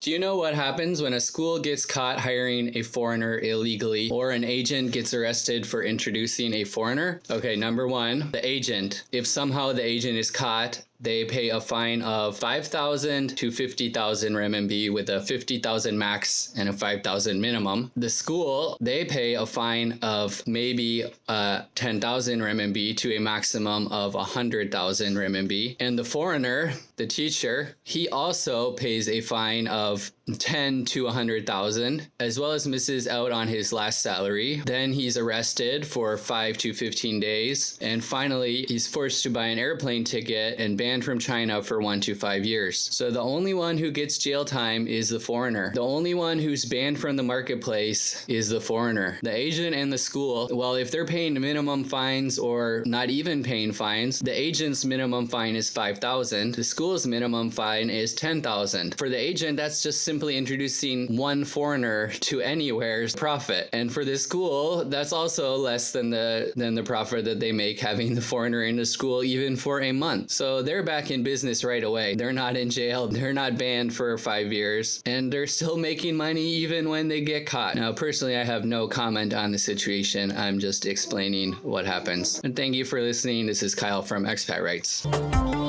Do you know what happens when a school gets caught hiring a foreigner illegally or an agent gets arrested for introducing a foreigner? Okay, number one, the agent. If somehow the agent is caught, they pay a fine of 5,000 to 50,000 RMB with a 50,000 max and a 5,000 minimum. The school, they pay a fine of maybe uh, 10,000 RMB to a maximum of 100,000 RMB. And the foreigner, the teacher, he also pays a fine of 10 to 100,000 as well as misses out on his last salary. Then he's arrested for 5 to 15 days and finally he's forced to buy an airplane ticket and banned from China for 1 to 5 years. So the only one who gets jail time is the foreigner. The only one who's banned from the marketplace is the foreigner. The agent and the school, well if they're paying minimum fines or not even paying fines, the agent's minimum fine is 5,000. The school's minimum fine is 10,000. For the agent that's just simply introducing one foreigner to anywhere's profit. And for this school, that's also less than the than the profit that they make having the foreigner in the school even for a month. So they're back in business right away. They're not in jail. They're not banned for five years. And they're still making money even when they get caught. Now, personally, I have no comment on the situation. I'm just explaining what happens. And thank you for listening. This is Kyle from Expat Rights.